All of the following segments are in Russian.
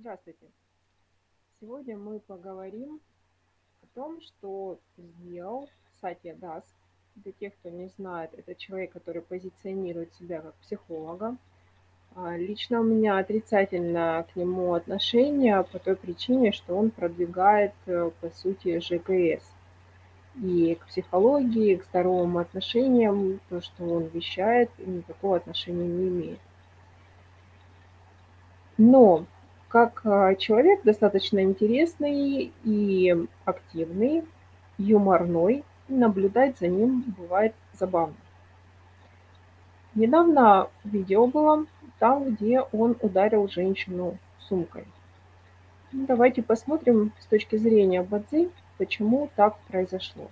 Здравствуйте! Сегодня мы поговорим о том, что сделал Сатья Дас. Для тех, кто не знает, это человек, который позиционирует себя как психолога. А, лично у меня отрицательное к нему отношение по той причине, что он продвигает, э, по сути, ЖКС. И к психологии, и к здоровым отношениям, то, что он вещает, никакого отношения не имеет. Но как а, человек достаточно интересный и активный, юморной, наблюдать за ним бывает забавно. Недавно видео было там, где он ударил женщину сумкой. Ну, давайте посмотрим с точки зрения Бадзи, почему так произошло.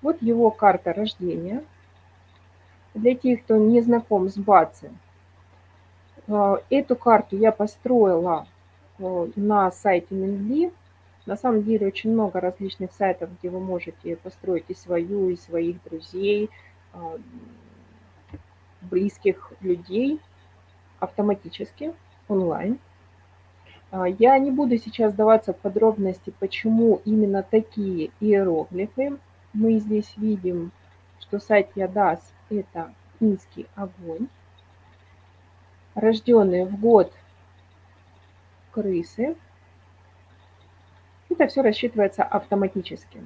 Вот его карта рождения. Для тех, кто не знаком с Бадзи, эту карту я построила э, на сайте Минли. На самом деле очень много различных сайтов, где вы можете построить и свою, и своих друзей, а, близких людей автоматически, онлайн. А, я не буду сейчас даваться в подробности, почему именно такие иероглифы. Мы здесь видим, что сайт Ядас – это финский огонь рожденные в год крысы. Это все рассчитывается автоматически.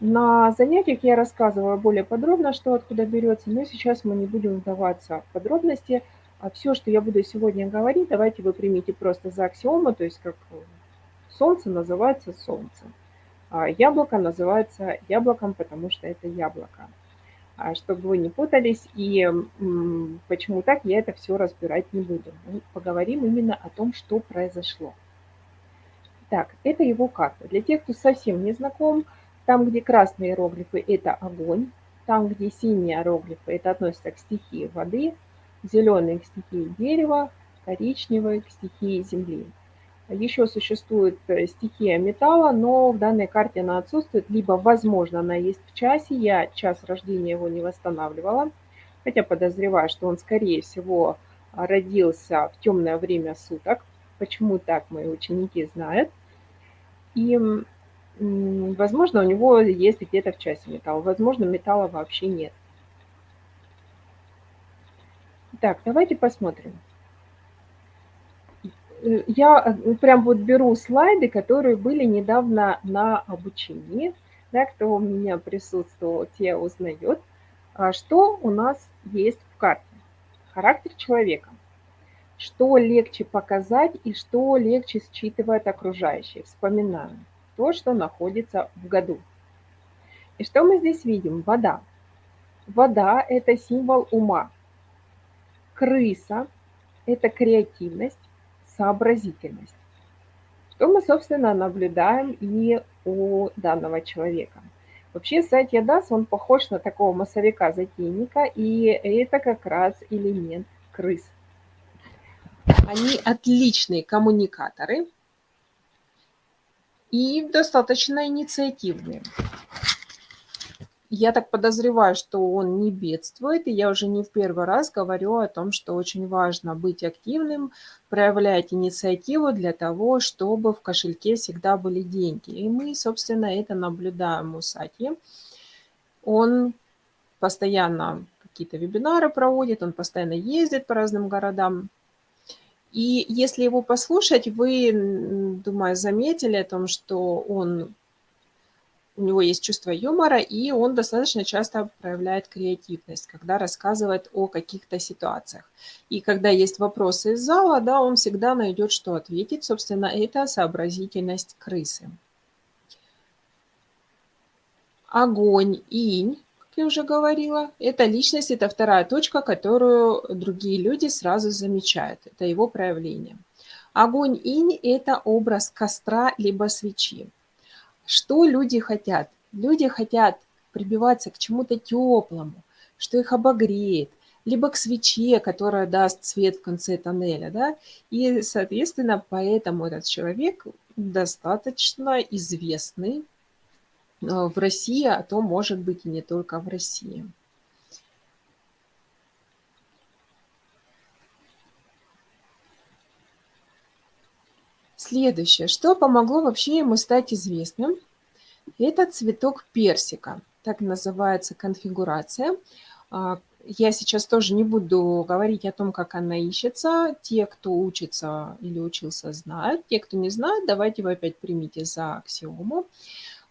На занятиях я рассказывала более подробно, что откуда берется, но сейчас мы не будем вдаваться в подробности. А все, что я буду сегодня говорить, давайте вы примите просто за аксиому, то есть как солнце называется солнцем, а яблоко называется яблоком, потому что это яблоко. А, чтобы вы не путались. И почему так, я это все разбирать не буду. Мы поговорим именно о том, что произошло. Так, это его карта. Для тех, кто совсем не знаком, там, где красные иероглифы – это огонь, там, где синие иероглифы – это относится к стихии воды, зеленые – к стихии дерева, коричневые – к стихии земли. Еще существует э, стихия металла, но в данной карте она отсутствует, либо, возможно, она есть в часе. Я час рождения его не восстанавливала, хотя подозреваю, что он, скорее всего, родился в темное время суток. Почему так, мои ученики знают. И, возможно, у него есть где-то в часе металл, возможно, металла вообще нет. Так, давайте посмотрим. Я э, прям вот беру слайды, которые были недавно на обучении. Да, кто у меня присутствовал, те узнают. А что у нас есть в карте? Характер человека. Что легче показать и что легче считывает окружающие. Вспоминаем то, что находится в году. И что мы здесь видим? Вода. Вода – это символ ума. Крыса – это креативность сообразительность. Что мы, собственно, наблюдаем и у данного человека. Вообще Сатья Дас, он похож на такого массовика-затейника, и это как раз элемент крыс. Они отличные коммуникаторы и достаточно инициативные. Я так подозреваю, что он не бедствует, и я уже не в первый раз говорю о том, что очень важно быть активным, проявлять инициативу для того, чтобы в кошельке всегда были деньги. И мы, собственно, это наблюдаем у Сати. Он постоянно какие-то вебинары проводит, он постоянно ездит по разным городам. И если его послушать, вы, думаю, заметили о том, что он у него есть чувство юмора, и он достаточно часто проявляет креативность, когда рассказывает о каких-то ситуациях. И когда есть вопросы из зала, да, он всегда найдет, что ответить. Собственно, это сообразительность крысы. Огонь, инь, как я уже говорила, это личность, это вторая точка, которую другие люди сразу замечают. Это его проявление. Огонь, инь – это образ костра либо свечи. Что люди хотят? Люди хотят прибиваться к чему-то теплому, что их обогреет, либо к свече, которая даст свет в конце тоннеля, да, и, соответственно, поэтому этот человек достаточно известный э, в России, а то, может быть, и не только в России. Следующее. Что помогло вообще ему стать известным? Это цветок персика. Так называется конфигурация. А, я сейчас тоже не буду говорить о том, как она ищется. Те, кто учится или учился, знают. Те, кто не знает, давайте вы опять примите за аксиому.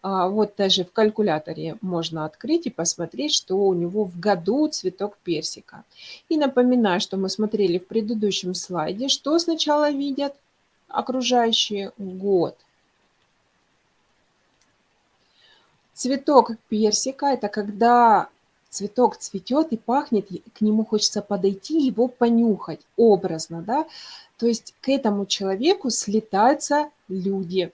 А, вот даже в калькуляторе можно открыть и посмотреть, что у него в году цветок персика. И напоминаю, что мы смотрели в предыдущем слайде, что сначала видят – окружающий год. Цветок персика – это когда цветок цветет и пахнет, к нему хочется подойти, его понюхать образно, да. То есть к этому человеку слетаются люди.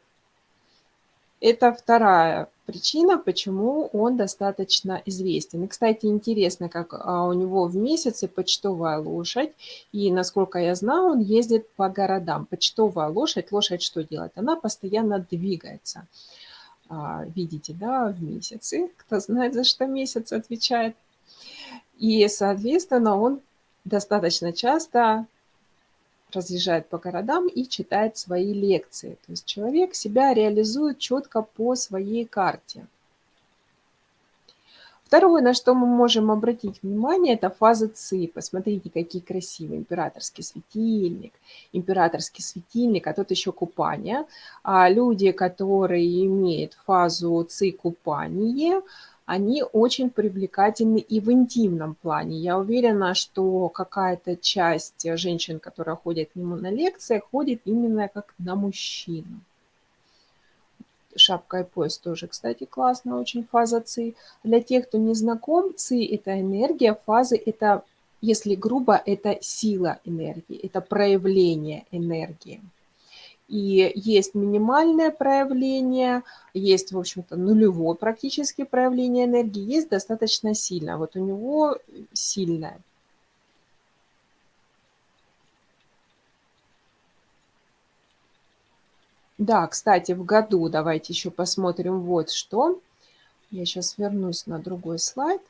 Это вторая причина, почему он достаточно известен. И, кстати, интересно, как а, у него в месяце почтовая лошадь, и, насколько я знаю, он ездит по городам. Почтовая лошадь, лошадь что делает? Она постоянно двигается. А, видите, да, в месяце. Кто знает, за что месяц отвечает. И, соответственно, он достаточно часто разъезжает по городам и читает свои лекции. То есть человек себя реализует четко по своей карте. Второе, на что мы можем обратить внимание, это фаза ЦИ. Посмотрите, какие красивые. Императорский светильник, императорский светильник, а тут еще купание. А люди, которые имеют фазу ЦИ купание, они очень привлекательны и в интимном плане. Я уверена, что какая-то часть женщин, которые ходят к нему на лекции, ходит именно как на мужчину. Шапка и пояс тоже, кстати, классно, очень фаза ЦИ. Для тех, кто не знаком, ЦИ – это энергия, фазы – это, если грубо, это сила энергии, это проявление энергии. И есть минимальное проявление, есть, в общем-то, нулевое практически проявление энергии, есть достаточно сильное. Вот у него сильное. Да, кстати, в году, давайте еще посмотрим вот что. Я сейчас вернусь на другой слайд.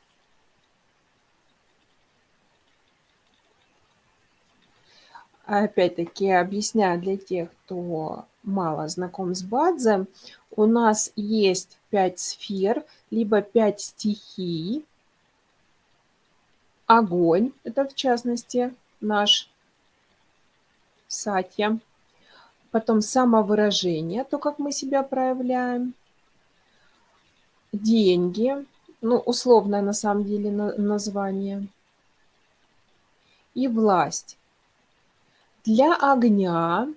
Опять-таки объясняю для тех, кто мало знаком с Бадзе, у нас есть пять сфер, либо пять стихий. Огонь, это в частности наш сатья. Потом самовыражение, то, как мы себя проявляем. Деньги, ну, условное на самом деле название. И власть. Для огня,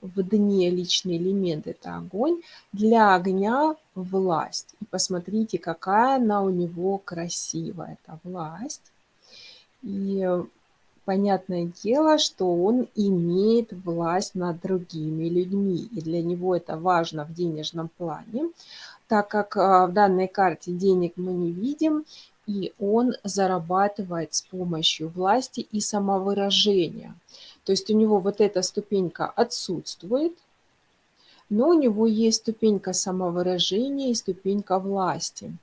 в дне личный элемент – это огонь, для огня – власть. И посмотрите, какая она у него красивая, это власть. И понятное дело, что он имеет власть над другими людьми. И для него это важно в денежном плане, так как а, в данной карте денег мы не видим, и он зарабатывает с помощью власти и самовыражения. То есть у него вот эта ступенька отсутствует, но у него есть ступенька самовыражения и ступенька власти.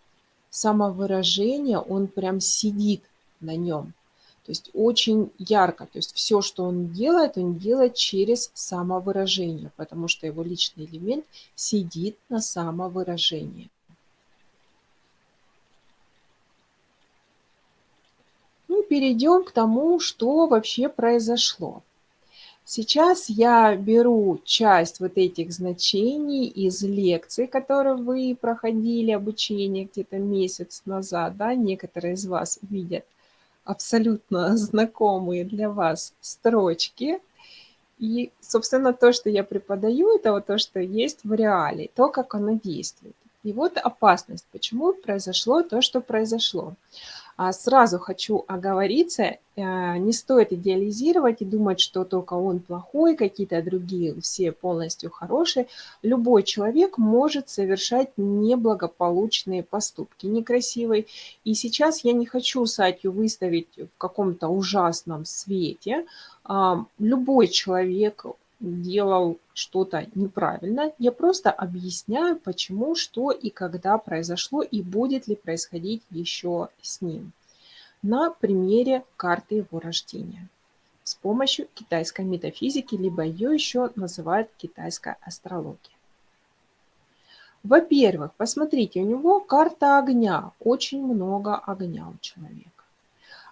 Самовыражение, он прям сидит на нем. То есть очень ярко. То есть все, что он делает, он делает через самовыражение, потому что его личный элемент сидит на самовыражении. Ну, перейдем к тому, что вообще произошло. Сейчас я беру часть вот этих значений из лекций, которые вы проходили, обучение где-то месяц назад, да, некоторые из вас видят абсолютно знакомые для вас строчки. И, собственно, то, что я преподаю, это вот то, что есть в реале, то, как оно действует. И вот опасность, почему произошло то, что произошло. А сразу хочу оговориться, э, не стоит идеализировать и думать, что только он плохой, какие-то другие все полностью хорошие. Любой человек может совершать неблагополучные поступки, некрасивые. И сейчас я не хочу Сатью выставить в каком-то ужасном свете. А, любой человек делал что-то неправильно. Я просто объясняю, почему, что и когда произошло, и будет ли происходить еще с ним на примере карты его рождения. с помощью китайской метафизики, либо ее еще называют китайская астрология. Во-первых, посмотрите, у него карта огня, очень много огня у человека.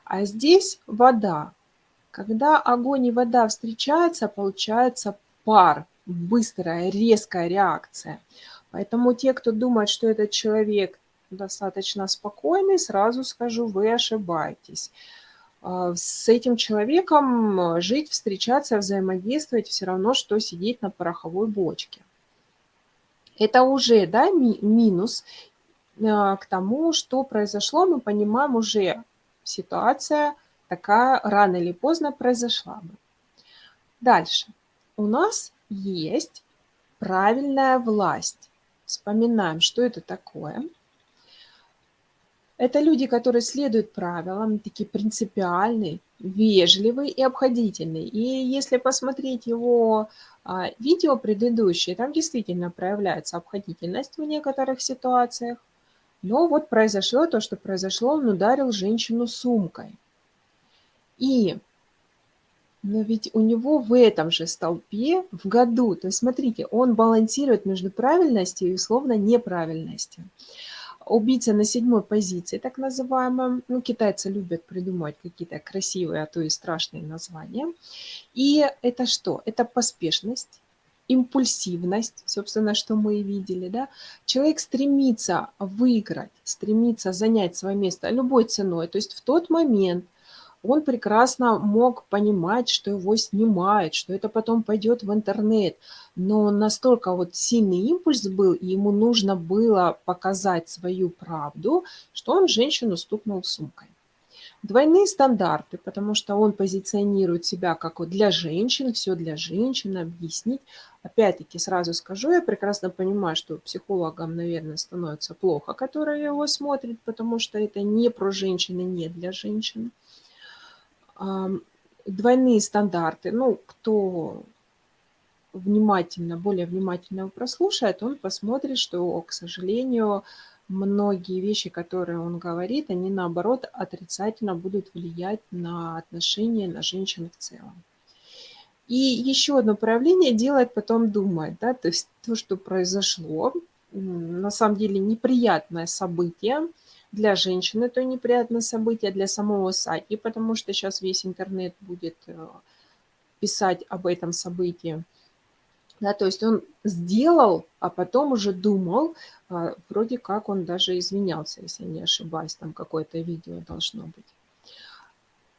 А здесь вода. Когда огонь и вода встречаются, получается пар, быстрая, резкая реакция. Поэтому те, кто думает, что этот человек достаточно спокойный, сразу скажу, вы ошибаетесь. А, с этим человеком жить, встречаться, взаимодействовать все равно, что сидеть на пороховой бочке. Это уже да, ми минус а, к тому, что произошло, мы понимаем уже ситуация такая рано или поздно произошла бы. Дальше. У нас есть правильная власть. Вспоминаем, что это такое. Это люди, которые следуют правилам, такие принципиальные, вежливые и обходительные. И если посмотреть его а, видео предыдущие, там действительно проявляется обходительность в некоторых ситуациях. Но вот произошло то, что произошло, он ударил женщину сумкой. И, но ведь у него в этом же столпе в году, то есть смотрите, он балансирует между правильностью и условно неправильностью убийца на седьмой позиции, так называемом. Ну, китайцы любят придумывать какие-то красивые, а то и страшные названия. И это что? Это поспешность, импульсивность, собственно, что мы и видели, да. Человек стремится выиграть, стремится занять свое место любой ценой. То есть в тот момент, он прекрасно мог понимать, что его снимают, что это потом пойдет в интернет. Но настолько вот сильный импульс был, и ему нужно было показать свою правду, что он женщину стукнул сумкой. Двойные стандарты, потому что он позиционирует себя как вот для женщин, все для женщин, объяснить. Опять-таки сразу скажу, я прекрасно понимаю, что психологам, наверное, становится плохо, которые его смотрят, потому что это не про женщины, не для женщин двойные стандарты. Ну, кто внимательно, более внимательно прослушает, он посмотрит, что, к сожалению, многие вещи, которые он говорит, они наоборот отрицательно будут влиять на отношения, на женщин в целом. И еще одно проявление делает потом думать, да, то есть то, что произошло, на самом деле неприятное событие, для женщин это неприятное событие, для самого Саки, потому что сейчас весь интернет будет э, писать об этом событии. Да, то есть он сделал, а потом уже думал, а, вроде как он даже извинялся, если не ошибаюсь, там какое-то видео должно быть.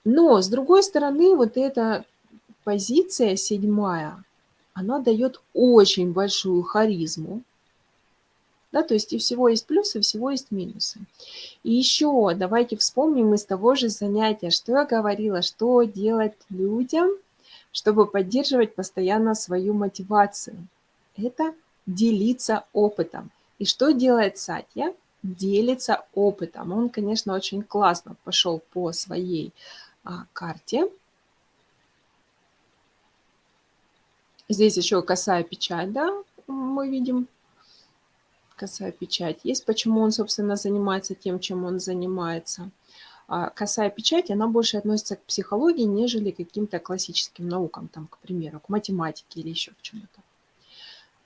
Но, с другой стороны, вот эта позиция седьмая, она дает очень большую харизму, да, то есть и всего есть плюсы, и всего есть минусы. И еще давайте вспомним из того же занятия, что я говорила, что делать людям, чтобы поддерживать постоянно свою мотивацию. Это делиться опытом. И что делает Сатья? Делится опытом. Он, конечно, очень классно пошел по своей а, карте. Здесь еще косая печать, да, мы видим косая печать. Есть почему он, собственно, занимается тем, чем он занимается. А косая печать, она больше относится к психологии, нежели к каким-то классическим наукам, там, к примеру, к математике или еще к чему-то.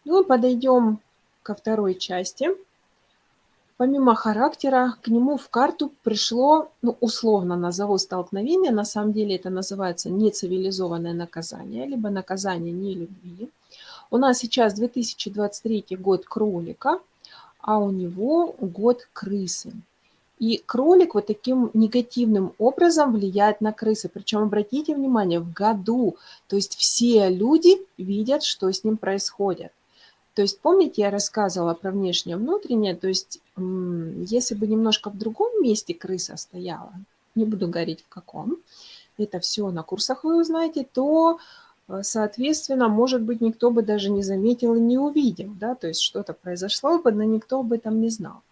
Ну, подойдем ко второй части. Помимо характера, к нему в карту пришло, ну, условно назову столкновение, на самом деле это называется нецивилизованное наказание, либо наказание нелюбви. У нас сейчас 2023 год кролика – а у него год крысы. И кролик вот таким негативным образом влияет на крысы. Причем, обратите внимание, в году. То есть все люди видят, что с ним происходит. То есть, помните, я рассказывала про внешнее внутреннее, то есть, если бы немножко в другом месте крыса стояла, не буду говорить в каком, это все на курсах вы узнаете, то соответственно, может быть, никто бы даже не заметил и не увидел, да, то есть что-то произошло бы, но никто об этом не знал.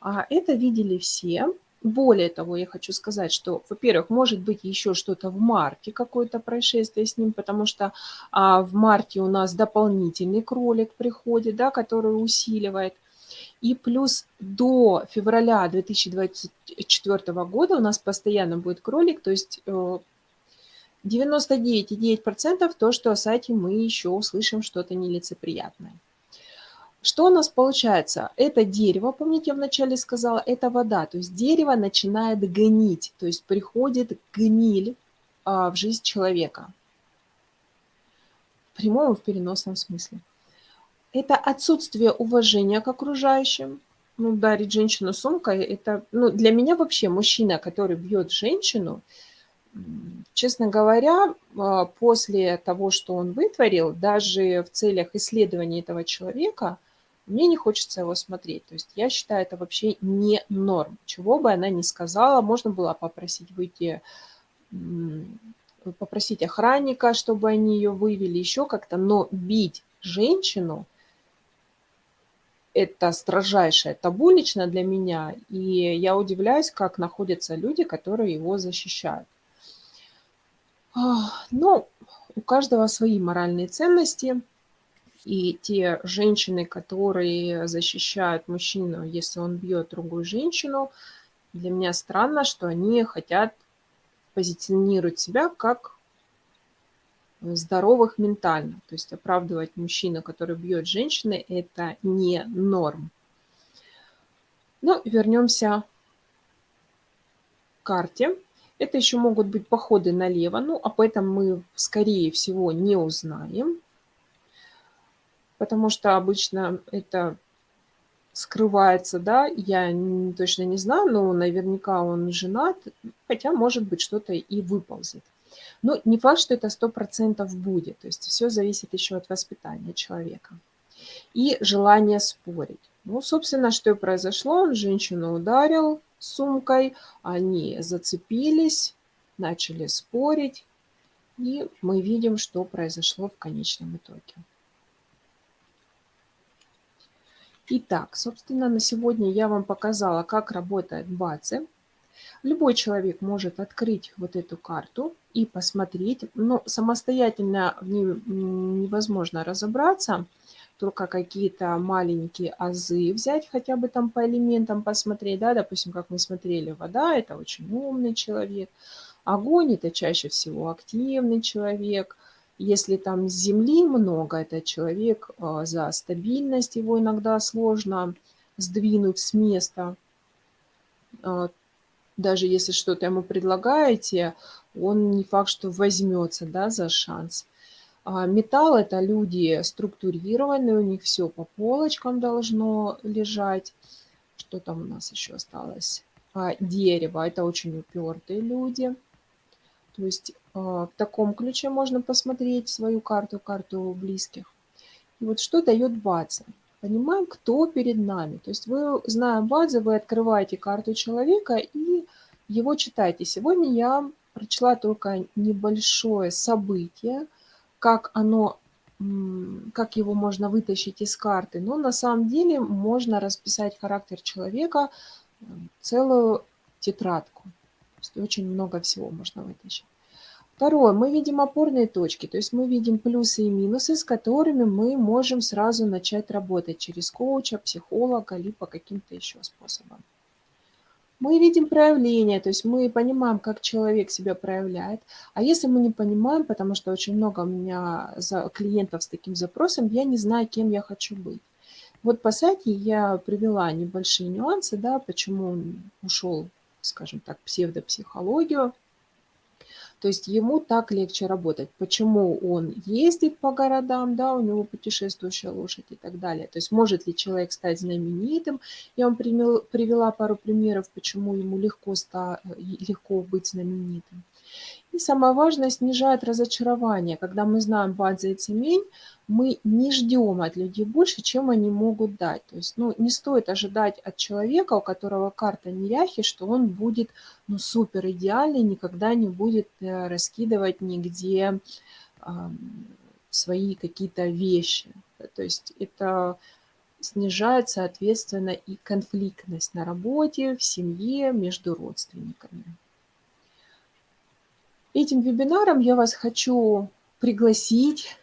А это видели все. Более того, я хочу сказать, что, во-первых, может быть еще что-то в марте, какое-то происшествие с ним, потому что а, в марте у нас дополнительный кролик приходит, да, который усиливает. И плюс до февраля 2024 года у нас постоянно будет кролик, то есть э, 99,9% то, что о сайте мы еще услышим что-то нелицеприятное. Что у нас получается? Это дерево, помните, я вначале сказала, это вода. То есть дерево начинает гнить, то есть приходит гниль а, в жизнь человека. В прямом и в переносном смысле. Это отсутствие уважения к окружающим. Ну, ударить женщину сумкой, это, ну, для меня вообще мужчина, который бьет женщину, честно говоря, а, после того, что он вытворил, даже в целях исследования этого человека, мне не хочется его смотреть. То есть я считаю, это вообще не норм. Чего бы она ни сказала, можно было попросить выйти, попросить охранника, чтобы они ее вывели, еще как-то, но бить женщину – это строжайшее табу лично для меня, и я удивляюсь, как находятся люди, которые его защищают. Ну, у каждого свои моральные ценности – и те женщины, которые защищают мужчину, если он бьет другую женщину, для меня странно, что они хотят позиционировать себя как здоровых ментально. То есть оправдывать мужчину, который бьет женщины, это не норм. Ну, вернемся к карте. Это еще могут быть походы налево, ну, об этом мы, скорее всего, не узнаем потому что обычно это скрывается, да, я точно не знаю, но наверняка он женат, хотя, может быть, что-то и выползет. Но не факт, что это сто процентов будет, то есть все зависит еще от воспитания человека. И желание спорить. Ну, собственно, что и произошло, он женщину ударил сумкой, они зацепились, начали спорить, и мы видим, что произошло в конечном итоге. Итак, собственно, на сегодня я вам показала, как работает базы. Любой человек может открыть вот эту карту и посмотреть, но самостоятельно в ней невозможно разобраться, только какие-то маленькие азы взять, хотя бы там по элементам посмотреть, да, допустим, как мы смотрели, вода – это очень умный человек, огонь – это чаще всего активный человек – если там земли много, это человек а, за стабильность, его иногда сложно сдвинуть с места. А, даже если что-то ему предлагаете, он не факт, что возьмется да, за шанс. А металл – это люди структурированные, у них все по полочкам должно лежать. Что там у нас еще осталось? Дерево – это очень упертые люди. То есть а, в таком ключе можно посмотреть свою карту, карту близких. И вот что дает база. Понимаем, кто перед нами. То есть вы, зная базы, вы открываете карту человека и его читаете. Сегодня я прочла только небольшое событие, как оно как его можно вытащить из карты. Но на самом деле можно расписать характер человека целую тетрадку. То есть очень много всего можно вытащить. Второе. Мы видим опорные точки, то есть мы видим плюсы и минусы, с которыми мы можем сразу начать работать через коуча, психолога, либо каким-то еще способом. Мы видим проявление, то есть мы понимаем, как человек себя проявляет. А если мы не понимаем, потому что очень много у меня клиентов с таким запросом, я не знаю, кем я хочу быть. Вот по сайте я привела небольшие нюансы, да, почему он ушел, скажем так, псевдопсихологию то есть ему так легче работать. Почему он ездит по городам, да, у него путешествующая лошадь и так далее. То есть может ли человек стать знаменитым. Я вам привела пару примеров, почему ему легко, ста, легко быть знаменитым. И самое важное, снижает разочарование. Когда мы знаем базы и цемень, мы не ждем от людей больше, чем они могут дать. То есть ну, не стоит ожидать от человека, у которого карта неряхи, что он будет ну, супер идеальный, никогда не будет э, раскидывать нигде свои какие-то вещи. То есть это снижает, соответственно, и конфликтность на работе, в семье, между родственниками. Этим вебинаром я вас хочу пригласить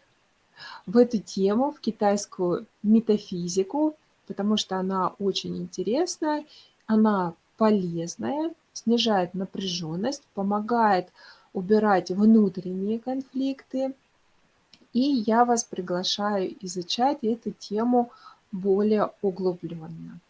в эту тему, в китайскую метафизику, потому что она очень интересная, она полезная, снижает напряженность, помогает убирать внутренние конфликты. И я вас приглашаю изучать эту тему более углубленно.